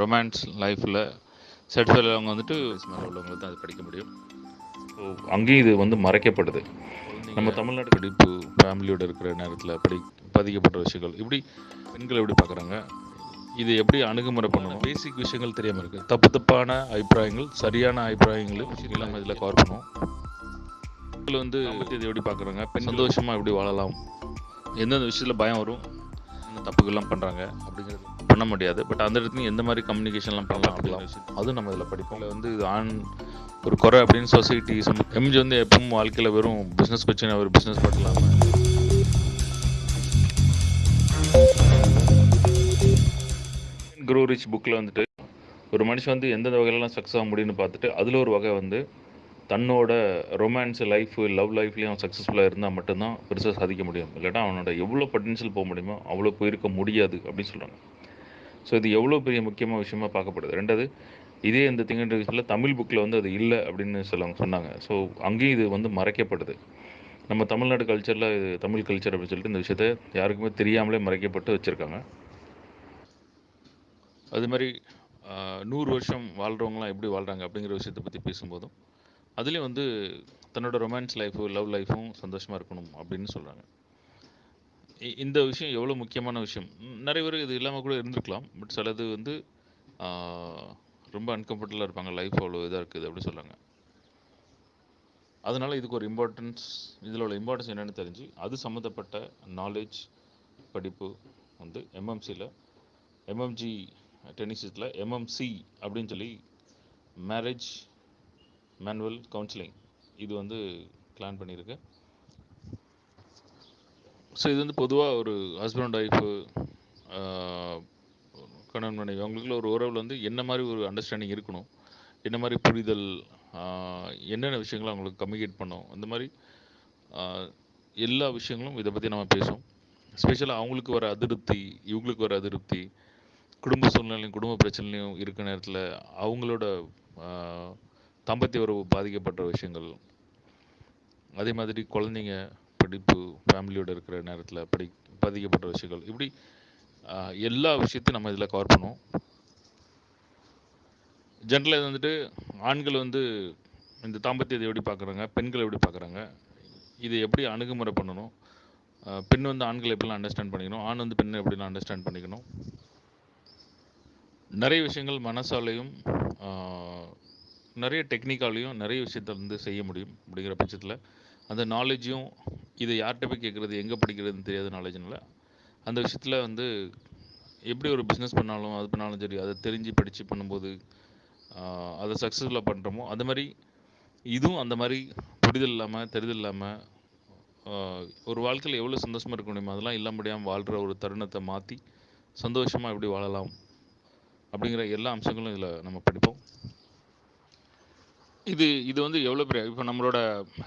Romance லைஃப்பில் satisfied அவங்க வந்துட்டு உள்ளவங்களுக்கு தான் அது படிக்க முடியும். ஸோ அங்கேயும் இது வந்து மறைக்கப்படுது. நம்ம தமிழ்நாடு படிப்பு ஃபேமிலியோட இருக்கிற நேரத்தில் படி பதிக்கப்பட்ட விஷயங்கள் இப்படி பெண்கள் எப்படி பார்க்குறாங்க இது எப்படி அணுகுமுறை பண்ணணும்? பேசிக் விஷயங்கள் தெரியாமல் இருக்குது தப்பு தப்பான அபிப்பிராயங்கள் சரியான அபிப்பிராயங்கள் இல்லாமல் இதில் கவர் பண்ணுவோம் பெண்கள் வந்து இது எப்படி பார்க்குறாங்க பெண் சந்தோஷமாக எப்படி வாழலாம்? எந்தெந்த விஷயத்தில் பயம் வரும்? தப்புகள்லாம் பண்ணுறாங்க அப்படிங்கிறது பண்ண முடியாது. பட் அந்த இடத்துலையும் எந்த மாதிரி கம்யூனிகேஷன்லாம் பண்ணலாம் அப்படிலாம் அதுவும் நம்ம இதில் படிப்போம். இதுல வந்து ஆண் ஒரு குறை அப்படின்னு சொசைட்டி எம்ஜி வந்து எப்பவும் வாழ்க்கையில் வெறும் பிஸ்னஸ் பிரச்சனை ஒரு பிஸ்னஸ் இல்லாமல் குரோ ரிச் புக்கில் வந்துட்டு ஒரு மனுஷன் வந்து எந்தெந்த வகையிலலாம் சக்ஸஸ் ஆக முடியும்னு பார்த்துட்டு அதில் ஒரு வகை வந்து தன்னோட ரொமான்ஸ் லைஃப் லவ் லைஃப்லேயும் அவன் சக்ஸஸ்ஃபுல்லாக இருந்தால் மட்டும்தான் பெருசாக சாதிக்க முடியும். இல்லாட்டா அவனோட எவ்வளோ பொட்டன்ஷியல் போக முடியுமோ அவ்வளோ போயிருக்க முடியாது அப்படின்னு சொல்கிறாங்க ஸோ இது எவ்வளோ பெரிய முக்கியமான விஷயமா பார்க்கப்படுது? ரெண்டாவது இதே இந்த திங்கண்டில் தமிழ் புக்கில் வந்து அது இல்லை அப்படின்னு சொல்லுவாங்க சொன்னாங்க. ஸோ அங்கேயும் இது வந்து மறைக்கப்படுது. நம்ம தமிழ்நாடு கல்ச்சரில் இது தமிழ் கல்ச்சர் அப்படின்னு சொல்லிட்டு இந்த விஷயத்த யாருக்குமே தெரியாமலே மறைக்கப்பட்டு வச்சுருக்காங்க. அது மாதிரி நூறு வருஷம் வாழ்கிறவங்களாம் எப்படி வாழ்கிறாங்க அப்படிங்கிற விஷயத்தை பற்றி பேசும்போதும் அதுலேயும் வந்து தன்னோட ரொமான்ஸ் லைஃபும் லவ் லைஃப்பும் சந்தோஷமாக இருக்கணும் அப்படின்னு சொல்கிறாங்க இந்த விஷயம் எவ்வளோ முக்கியமான விஷயம்? நிறைய பேர் இது இல்லாமல் கூட இருந்திருக்கலாம். பட் சிலது வந்து ரொம்ப அன்கம்ஃபர்டபுளாக இருப்பாங்க. லைஃப் அவ்வளோ இதாக இருக்குது அப்படின்னு சொல்கிறாங்க அதனால் இதுக்கு ஒரு இம்பார்ட்டன்ஸ் இதில் உள்ள இம்பார்ட்டன்ஸ் என்னென்னு தெரிஞ்சு அது சம்மந்தப்பட்ட நாலேஜ் படிப்பு வந்து எம்எம்சியில் எம்எம்ஜி டென்னிஸில் எம்எம்சி அப்படின்னு சொல்லி மேரேஜ் மேனுவல் கவுன்சிலிங் இது வந்து பிளான் பண்ணியிருக்கேன் ஸோ இது வந்து பொதுவாக ஒரு ஹஸ்பண்ட் ஒய்ஃபு கணவன் மனைவி அவங்களுக்குள்ள ஒரு உறவில் வந்து என்ன மாதிரி ஒரு அண்டர்ஸ்டாண்டிங் இருக்கணும்? என்ன மாதிரி புரிதல் என்னென்ன விஷயங்களை அவங்களுக்கு கம்யூனிகேட் பண்ணோம் அந்த மாதிரி எல்லா விஷயங்களும் இதை பற்றி நம்ம பேசுவோம். ஸ்பெஷலாக அவங்களுக்கு வர அதிருப்தி இவங்களுக்கு வர அதிருப்தி குடும்ப சூழ்நிலையும் குடும்ப பிரச்சனையும் இருக்கிற நேரத்தில் அவங்களோட தம்பத்திய உறவு பாதிக்கப்பட்ட விஷயங்கள் அதே மாதிரி குழந்தைங்க படிப்பு ஃபேமிலியோட இருக்கிற நேரத்தில் படி பாதிக்கப்பட்ட விஷயங்கள். இப்படி எல்லா விஷயத்தையும் நம்ம இதில் கவர் பண்ணுவோம். ஜென்ரலாக இது வந்துட்டு ஆண்கள் வந்து இந்த தாம்பத்தியத்தை எப்படி பார்க்குறாங்க பெண்கள் எப்படி பார்க்குறாங்க இதை எப்படி அணுகுமுறை பண்ணணும் பெண் வந்து ஆண்களை எப்படிலாம் அண்டர்ஸ்டாண்ட் பண்ணிக்கணும் ஆண் வந்து பெண்ணை எப்படிலாம் அண்டர்ஸ்டாண்ட் பண்ணிக்கணும். நிறைய விஷயங்கள் மனசாலையும் நிறைய டெக்னிக்காலையும் நிறைய விஷயத்த வந்து செய்ய முடியும் அப்படிங்கிற பட்சத்தில் அந்த நாலேஜையும் இதை யார்கிட்ட போய் கேட்குறது எங்கே படிக்கிறதுன்னு தெரியாத நாலேஜ்னால அந்த விஷயத்தில் வந்து எப்படி ஒரு பிஸ்னஸ் பண்ணாலும் அது பண்ணாலும் சரி அதை தெரிஞ்சு படித்து பண்ணும்போது அதை சக்ஸஸ்ஃபுல்லாக பண்ணுறோமோ அது மாதிரி இதுவும் அந்த மாதிரி புரிதல் இல்லாமல் தெரிதல் இல்லாமல் ஒரு வாழ்க்கையில் எவ்வளோ சந்தோஷமாக இருக்க முடியுமோ அதெல்லாம் இல்ல முடியாமல் வாழ்கிற ஒரு தருணத்தை மாற்றி சந்தோஷமாக எப்படி வாழலாம் அப்படிங்கிற எல்லா அம்சங்களும் இதில் நம்ம படிப்போம். இது இது வந்து எவ்வளோ பெரிய இப்போ நம்மளோட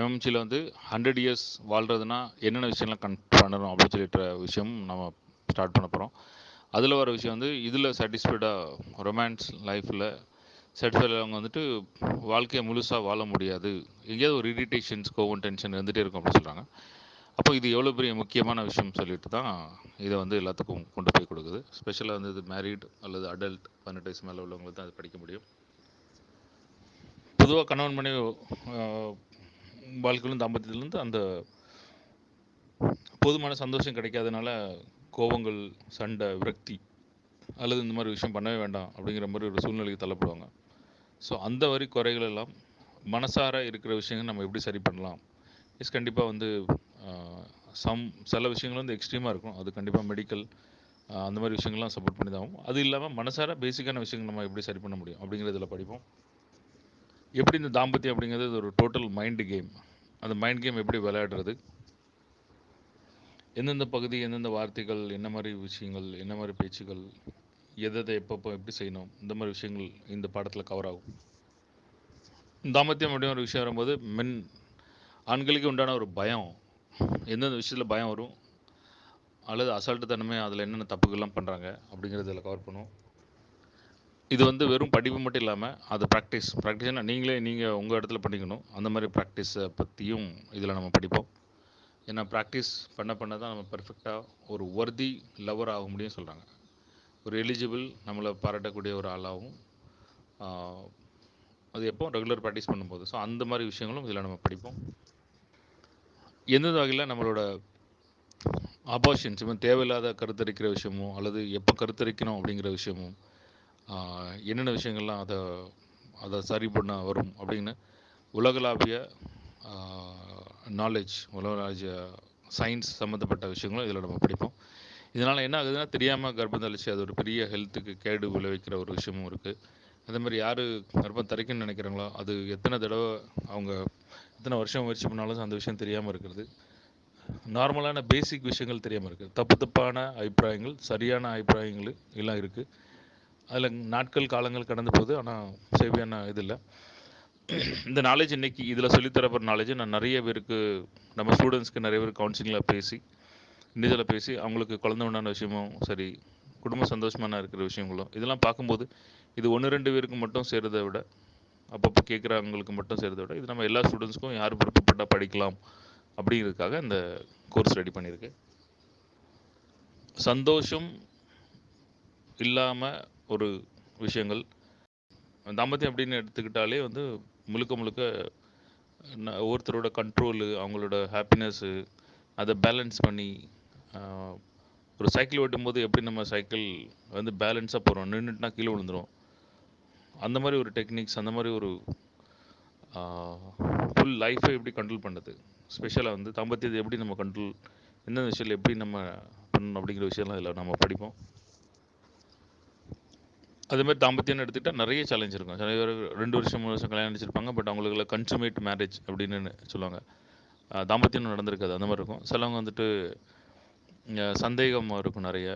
எம்எம்சியில் வந்து ஹண்ட்ரட் இயர்ஸ் வாழ்கிறதுனா என்னென்ன விஷயம்லாம் கன் பண்ணணும் அப்படின்னு சொல்லிட்டு விஷயம் நம்ம ஸ்டார்ட் பண்ண போகிறோம் அதில் வர விஷயம் வந்து இதில் சாட்டிஸ்ஃபைடாக ரொமான்ஸ் லைஃப்பில் சாட்டிஸ்ஃபைடாக அவங்க வந்துட்டு வாழ்க்கையை முழுசாக வாழ முடியாது. எங்கேயாவது ஒரு இரிட்டேஷன்ஸ் கோவம் டென்ஷன் இருந்துகிட்டே இருக்கும் அப்படின்னு சொல்கிறாங்க அப்போ இது எவ்வளோ பெரிய முக்கியமான விஷயம் சொல்லிட்டு தான் இதை வந்து எல்லாத்துக்கும் கொண்டு போய் கொடுக்குது. ஸ்பெஷலாக வந்து இது மேரீட் அல்லது அடல்ட் பதினெட்டு வயசு மேலே உள்ளவங்களுக்கு தான் அது படிக்க முடியும். பொதுவாக கணவன் மனைவி வாழ்க்கையிலும் தாம்பத்தியத்திலேருந்து அந்த போதுமான சந்தோஷம் கிடைக்காதனால கோபங்கள் சண்டை விரக்தி அல்லது இந்த மாதிரி விஷயம் பண்ணவே வேண்டாம் அப்படிங்கிற மாதிரி ஒரு சூழ்நிலைக்கு தள்ளப்படுவாங்க. ஸோ அந்த வரி குறைகள் எல்லாம் மனசார இருக்கிற விஷயங்கள் நம்ம எப்படி சரி பண்ணலாம்? இஸ் கண்டிப்பாக வந்து சம் சில விஷயங்கள் வந்து எக்ஸ்ட்ரீமாக இருக்கும். அது கண்டிப்பாக மெடிக்கல் அந்த மாதிரி விஷயங்கள்லாம் சப்போர்ட் பண்ணி தான் ஆகும். அது இல்லாமல் மனசார பேசிக்கான விஷயங்கள் நம்ம எப்படி சரி பண்ண முடியும் அப்படிங்கிறதுல படிப்போம். எப்படி இந்த தாம்பத்தியம் அப்படிங்கிறது ஒரு டோட்டல் மைண்டு கேம் அந்த மைண்ட் கேம் எப்படி விளையாடுறது? எந்தெந்த பகுதி எந்தெந்த வார்த்தைகள் என்ன மாதிரி விஷயங்கள் என்ன மாதிரி பேச்சுகள் எதை எதை எப்பப்போ எப்படி செய்யணும் இந்த மாதிரி விஷயங்கள் இந்த பாடத்தில் கவர் ஆகும். தாம்பத்தியம் அப்படிங்கிற ஒரு விஷயம் வரும்போது மென் ஆண்களுக்கு உண்டான ஒரு பயம். எந்தெந்த விஷயத்தில் பயம் வரும்? அல்லது அசால்ட்டு தன்மை அதில் என்னென்ன தப்புகள்லாம் பண்ணுறாங்க அப்படிங்கிறத இதில் கவர் பண்ணுவோம். இது வந்து வெறும் படிப்பு மட்டும் இல்லாமல் அது ப்ராக்டிஸ் ப்ராக்டிஸ்னா நீங்களே நீங்கள் உங்கள் இடத்துல பண்ணிக்கணும். அந்த மாதிரி ப்ராக்டிஸை பற்றியும் இதில் நம்ம படிப்போம். ஏன்னா ப்ராக்டிஸ் பண்ண பண்ண தான் நம்ம பர்ஃபெக்டாக ஒரு ஒர்தி லவர் ஆக முடியும் சொல்கிறாங்க ஒரு எலிஜிபிள் நம்மளை பாராட்டக்கூடிய ஒரு ஆளாகவும் அது எப்போ ரெகுலர் ப்ராக்டிஸ் பண்ணும்போது. ஸோ அந்த மாதிரி விஷயங்களும் இதில் நம்ம படிப்போம். எந்தெந்த வகையில் நம்மளோட ஆப்போஷன்ஸ் இவன் தேவையில்லாத கருத்தரிக்கிற விஷயமும் அல்லது எப்போ கருத்தரிக்கணும் அப்படிங்கிற விஷயமும் என்னென்ன விஷயங்கள்லாம் அதை அதை சரி பண்ண வரும் அப்படின்னு உலகளாவிய நாலேஜ் உலகளாவிய சயின்ஸ் சம்மந்தப்பட்ட விஷயங்களும் இதில் நம்ம படிப்போம். இதனால் என்ன ஆகுதுன்னா தெரியாமல் கர்ப்பம் தளிச்சு அது ஒரு பெரிய ஹெல்த்துக்கு கேடு விளைவிக்கிற ஒரு விஷயமும் இருக்குது அதே மாதிரி யார் கர்ப்பம் தரைக்குன்னு நினைக்கிறாங்களோ அது எத்தனை தடவை அவங்க எத்தனை வருஷம் முயற்சி பண்ணாலும் அந்த விஷயம் தெரியாமல் இருக்கிறது. நார்மலான பேசிக் விஷயங்கள் தெரியாமல் இருக்குது தப்பு தப்பான அபிப்பிராயங்கள் சரியான அபிப்பிராயங்கள் எல்லாம் இருக்குது அதில் நாட்கள் காலங்கள் கடந்து போகுது. ஆனால் சேவையான இது இல்லை. இந்த நாலேஜ் இன்னைக்கு இதில் சொல்லித்தரப்படுற நாலேஜ் நான் நிறைய பேருக்கு நம்ம ஸ்டூடெண்ட்ஸ்க்கு நிறைய பேர் கவுன்சிலிங்கில் பேசி இண்டிவிஜுவலாக பேசி அவங்களுக்கு குழந்த உண்டான விஷயமும் சரி குடும்ப சந்தோஷமான இருக்கிற விஷயங்களும் இதெல்லாம் பார்க்கும்போது இது ஒன்று ரெண்டு பேருக்கு மட்டும் சேருறதை விட அப்பப்போ கேட்குறவங்களுக்கு மட்டும் செய்கிறத விட இது நம்ம எல்லா ஸ்டூடெண்ட்ஸ்க்கும் யார் விருப்பப்பட்டால் படிக்கலாம் அப்படிங்கிறதுக்காக இந்த கோர்ஸ் ரெடி பண்ணியிருக்கு சந்தோஷம் இல்லாமல் ஒரு விஷயங்கள். தாம்பத்தியம் அப்படின்னு எடுத்துக்கிட்டாலே வந்து முழுக்க முழுக்க ஒவ்வொருத்தரோட கண்ட்ரோலு அவங்களோட ஹாப்பினஸ்ஸு அதை பேலன்ஸ் பண்ணி ஒரு சைக்கிள் ஓட்டும்போது எப்படி நம்ம சைக்கிள் வந்து பேலன்ஸாக போகிறோம் நின்றுட்டுனா கீழே விழுந்துடும் அந்த மாதிரி ஒரு டெக்னிக்ஸ் அந்த மாதிரி ஒரு ஃபுல் லைஃப்பை எப்படி கண்ட்ரோல் பண்ணுறது ஸ்பெஷலாக வந்து தாம்பத்தியத்தை எப்படி நம்ம கண்ட்ரோல் எந்தெந்த விஷயத்தில் எப்படி நம்ம பண்ணணும் அப்படிங்கிற விஷயம்லாம் இதில் நம்ம படிப்போம். அதே மாதிரி தாம்பத்தியம்னு எடுத்துக்கிட்டால் நிறைய சேலஞ்ச் இருக்கும். சில பேர் ரெண்டு வருஷம் மூணு வருஷம் கல்யாணம் வச்சிருப்பாங்க பட் அவங்களுக்குள்ள கன்சுமேட் மேரேஜ் அப்படின்னு சொல்லுவாங்க. தாம்பத்தியம் நடந்திருக்காது அந்த மாதிரி இருக்கும். சிலவங்க வந்துட்டு சந்தேகமாக இருக்கும் நிறைய.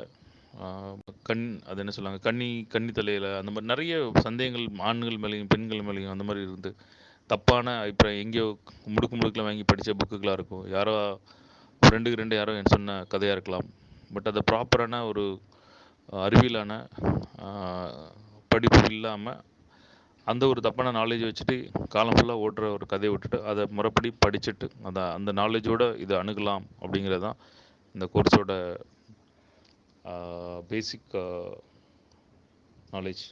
கண் அது என்ன சொல்லுவாங்க கன்னி கன்னி தலையில் அந்த மாதிரி நிறைய சந்தேகங்கள் ஆண்கள் மேலேயும் பெண்கள் மேலேயும் அந்த மாதிரி இருந்து தப்பான இப்போ எங்கேயோ முடுக்கு முடுக்கில் வாங்கி படித்த புக்குகளாக இருக்கும். யாரோ ரெண்டுக்கு ரெண்டு யாரோ என் சொன்ன கதையாக இருக்கலாம். பட் அதை ப்ராப்பரான ஒரு அறிவியலான படிப்பு இல்லாமல் அந்த ஒரு தப்பான நாலேஜ் வச்சுட்டு காலம் ஃபுல்லாக ஓட்டுற ஒரு கதையை விட்டுட்டு அதை முறைப்படி படிச்சுட்டு அதை அந்த நாலேஜோடு இதை அணுகலாம் அப்படிங்கிறது தான் இந்த கோர்ஸோட பேசிக் நாலேஜ்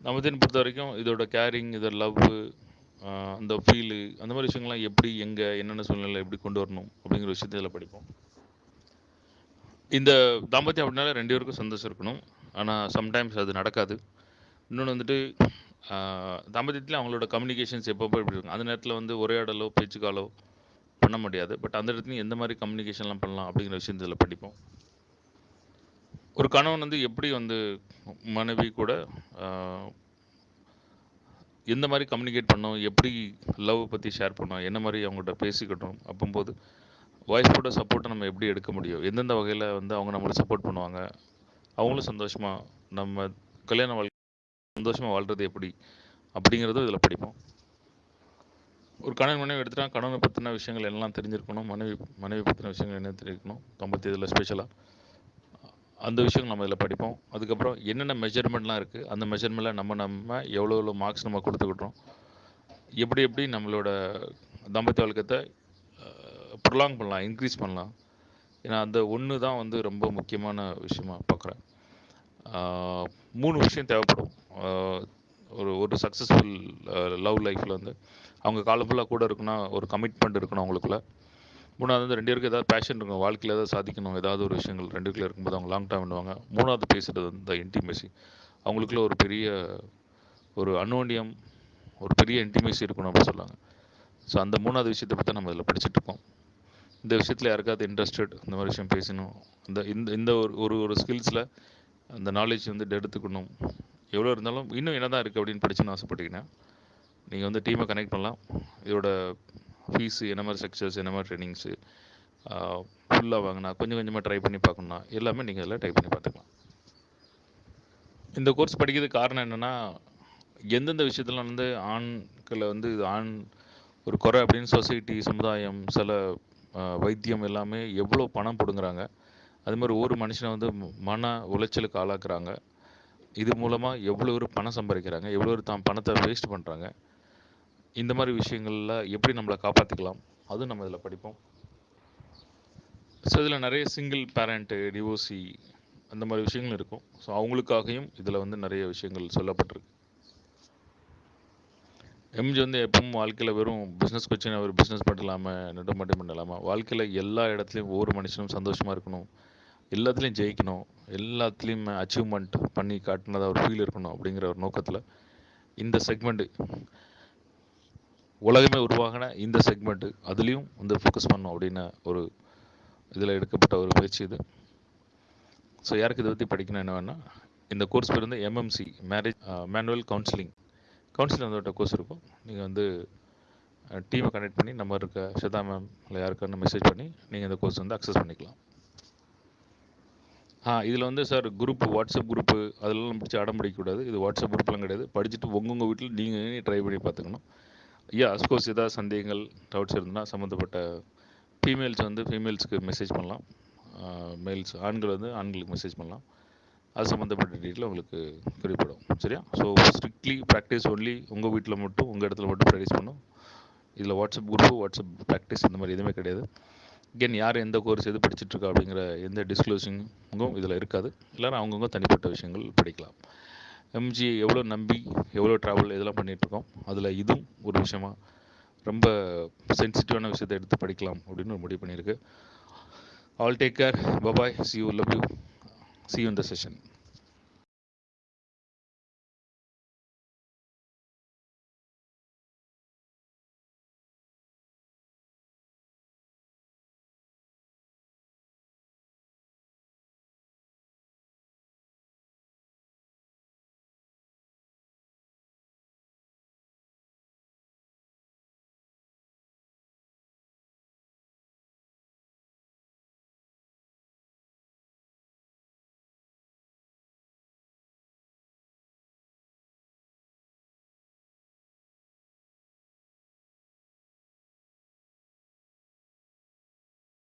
நமதின் பொறுத்த வரைக்கும் இதோட கேரிங் இதோட லவ்வு அந்த ஃபீலு அந்த மாதிரி விஷயங்கள்லாம் எப்படி எங்கே என்னென்ன சூழ்நிலை எப்படி கொண்டு வரணும் அப்படிங்கிற விஷயத்தை இதில் படிப்போம். இந்த தாம்பத்தியம் அப்படின்னால ரெண்டு பேருக்கும் சந்தோஷம் இருக்கணும். ஆனால் சம்டைம்ஸ் அது நடக்காது. இன்னொன்று வந்துட்டு தாம்பத்தியத்தில் அவங்களோட கம்யூனிகேஷன்ஸ் எப்பப்போ எப்படி இருக்கும். அந்த நேரத்தில் வந்து உரையாடலோ பேச்சுக்காலோ பண்ண முடியாது. பட் அந்த இடத்துலையும் எந்த மாதிரி கம்யூனிகேஷன்லாம் பண்ணலாம் அப்படிங்கிற விஷயத்தில் படிப்போம். ஒரு கணவன் வந்து எப்படி வந்து மனைவி கூட எந்த மாதிரி கம்யூனிகேட் பண்ணோம் எப்படி லவ் பற்றி ஷேர் பண்ணோம் என்ன மாதிரி அவங்கள்ட்ட பேசிக்கிட்டோம் அப்போம்போது ஒய்ஃபோட சப்போர்ட்டை நம்ம எப்படி எடுக்க முடியும்? எந்தெந்த வகையில் வந்து அவங்க நம்மளை சப்போர்ட் பண்ணுவாங்க? அவங்களும் சந்தோஷமாக நம்ம கல்யாண வாழ்க்கை சந்தோஷமாக வாழ்கிறது எப்படி? அப்படிங்கிறதும் இதில் படிப்போம். ஒரு கணவன் மனைவி எடுத்துட்டா கணவனை பற்றின விஷயங்கள் எல்லாம் தெரிஞ்சிருக்கணும். மனைவி மனைவி பற்றின விஷயங்கள் என்ன தெரிஞ்சிருக்கணும்? தம்பத்தி இதில் ஸ்பெஷலாக அந்த விஷயங்கள் நம்ம இதில் படிப்போம். அதுக்கப்புறம் என்னென்ன மெஷர்மெண்ட்லாம் இருக்குது அந்த மெஷர்மெண்ட்டில் நம்ம நம்ம எவ்வளோ எவ்வளோ மார்க்ஸ் நம்ம கொடுத்துக்கிட்டோம்? எப்படி எப்படி நம்மளோட தம்பத்தி வழக்கத்தை ப்ரொலாங் பண்ணலாம் இன்க்ரீஸ் பண்ணலாம். ஏன்னா அந்த ஒன்று தான் வந்து ரொம்ப முக்கியமான விஷயமா பார்க்குறேன் மூணு விஷயம் தேவைப்படும். ஒரு ஒரு சக்ஸஸ்ஃபுல் லவ் லைஃப்பில் வந்து அவங்க காலஃபுல்லாக கூட இருக்குன்னா ஒரு கமிட்மெண்ட் இருக்கணும் அவங்களுக்குள்ள. மூணாவது வந்து ரெண்டு பேருக்கு ஏதாவது பேஷன் இருக்கும் வாழ்க்கையில் ஏதாவது சாதிக்கணும் ஏதாவது ஒரு விஷயங்கள் ரெண்டு பேருக்குள்ள இருக்கும்போது அவங்க லாங் டைம் பண்ணுவாங்க மூணாவது பேசுகிறது வந்து இந்த இன்டிமேசி அவங்களுக்குள்ள ஒரு பெரிய ஒரு அன்னோண்டியம் ஒரு பெரிய இன்டிமேசி இருக்கணும் அப்படின்னு சொல்லுவாங்க ஸோ அந்த மூணாவது விஷயத்தை பற்றி நம்ம இதில் படிச்சுட்டு இருக்கோம். இந்த விஷயத்தில் யாருக்காவது இன்ட்ரெஸ்டட் இந்த மாதிரி விஷயம் பேசணும். இந்த இந்த இந்த ஒரு ஒரு ஒரு ஸ்கில்ஸில் அந்த நாலேஜ் வந்து எடுத்துக்கணும். எவ்வளோ இருந்தாலும் இன்னும் என்ன தான் இருக்குது அப்படின்னு படிச்சுன்னு ஆசைப்பட்டீங்கன்னா நீங்கள் வந்து டீமை கனெக்ட் பண்ணலாம். இதோட ஃபீஸு என்ன மாதிரி ஸ்ட்ரக்சர்ஸ் என்ன மாதிரி ட்ரைனிங்ஸு ஃபுல்லாக வாங்கினா கொஞ்சம் கொஞ்சமாக ட்ரை பண்ணி பார்க்கணுன்னா எல்லாமே நீங்கள் இதில் ட்ரை பண்ணி பார்த்துக்கலாம். இந்த கோர்ஸ் படிக்கிறதுக்கு காரணம் என்னென்னா எந்தெந்த விஷயத்தில் வந்து ஆண்களை வந்து இது ஆண் ஒரு குறை அப்படின்னு சொசைட்டி சமுதாயம் சில வைத்தியம் எல்லாமே எவ்வளோ பணம் பிடுங்குறாங்க. அது மாதிரி ஒவ்வொரு மனுஷனை வந்து மன உளைச்சலுக்கு ஆளாக்குறாங்க. இது மூலமாக எவ்வளோ ஒரு பணம் சம்பாதிக்கிறாங்க எவ்வளோ ஒரு தான் பணத்தை வேஸ்ட் பண்ணுறாங்க இந்த மாதிரி விஷயங்களில் எப்படி நம்மளை காப்பாற்றிக்கலாம் அதுவும் நம்ம இதில் படிப்போம். ஸோ இதில் நிறைய சிங்கிள் பேரண்ட்டு டிவோசி அந்த மாதிரி விஷயங்கள் இருக்கும். ஸோ அவங்களுக்காகவும் இதில் வந்து நிறைய விஷயங்கள் சொல்லப்பட்டிருக்கு. எம்ஜி வந்து எப்பவும் வாழ்க்கையில் வெறும் பிஸ்னஸ் கொச்சின் அவர் பிஸ்னஸ் மட்டும் இல்லாமல் பண்ணலாமா? இல்லாமல் வாழ்க்கையில் எல்லா இடத்துலையும் ஒவ்வொரு மனுஷனும் சந்தோஷமாக இருக்கணும். எல்லாத்துலேயும் ஜெயிக்கணும். எல்லாத்துலேயும் அச்சீவ்மெண்ட் பண்ணி காட்டினதாக ஒரு ஃபீல் இருக்கணும் அப்படிங்கிற ஒரு நோக்கத்தில் இந்த செக்மெண்ட்டு உலகமே உருவாகின இந்த செக்மெண்ட்டு அதுலேயும் வந்து ஃபோக்கஸ் பண்ணணும் அப்படின்னு ஒரு இதில் எடுக்கப்பட்ட ஒரு பயிற்சி இது. ஸோ யாருக்கு இதை பற்றி படிக்கணும் என்ன வேணால் இந்த கோர்ஸ் பேர் வந்து எம்எம்சி மேரேஜ் மேனுவல் கவுன்சிலிங் கவுன்சிலில் வந்து கோர்ஸ் இருக்கும். நீங்கள் வந்து டீமை கனெக்ட் பண்ணி நம்ம இருக்க ஷதா மேம் இல்லை யாருக்கான மெசேஜ் பண்ணி நீங்கள் இந்த கோர்ஸ் வந்து அக்சஸ் பண்ணிக்கலாம். ஆ இதில் வந்து சார் குரூப் வாட்ஸ்அப் குரூப்பு அதெல்லாம் பிடிச்சி அடம் பிடிக்கக்கூடாது. இது வாட்ஸ்அப் குரூப்லாம் கிடையாது. படிச்சுட்டு உங்கவுங்க வீட்டில் நீங்கள் ட்ரை பண்ணி பார்த்துக்கணும். ஐயா அஸ்கோர்ஸ் ஏதாவது சந்தேகங்கள் டவுட்ஸ் இருந்ததுன்னா சம்மந்தப்பட்ட ஃபீமேல்ஸ் வந்து ஃபீமேல்ஸ்க்கு மெசேஜ் பண்ணலாம். மேல்ஸ் ஆண்கள் வந்து ஆண்களுக்கு மெசேஜ் பண்ணலாம். அது சம்மந்தப்பட்ட டீட்டெயில் உங்களுக்கு குறிப்பிடும் சரியா? ஸோ ஸ்ட்ரிக்ட்லி ப்ராக்டிஸ் ஒன்லி உங்கள் வீட்டில் மட்டும் உங்கள் இடத்துல மட்டும் ப்ராக்டிஸ் பண்ணும். இதில் வாட்ஸ்அப் குரூப்பு வாட்ஸ்அப் ப்ராக்டிஸ் இந்த மாதிரி எதுவுமே கிடையாது. அகெயின் யார் எந்த கோர்ஸ் எது படிச்சுட்ருக்கா அப்படிங்கிற எந்த டிஸ்க்ளோசிங்கும் இதில் இருக்காது. இல்லைனா அவங்கவுங்க தனிப்பட்ட விஷயங்கள் படிக்கலாம். எம்ஜி எவ்வளோ நம்பி எவ்வளோ ட்ராவல் இதெல்லாம் பண்ணிகிட்ருக்கோம் அதில் இதுவும் ஒரு விஷயமா. ரொம்ப சென்சிட்டிவான விஷயத்தை எடுத்து படிக்கலாம் அப்படின்னு ஒரு முடிவு பண்ணியிருக்கு. All take care bye bye see you love you see you இந்த செஷன்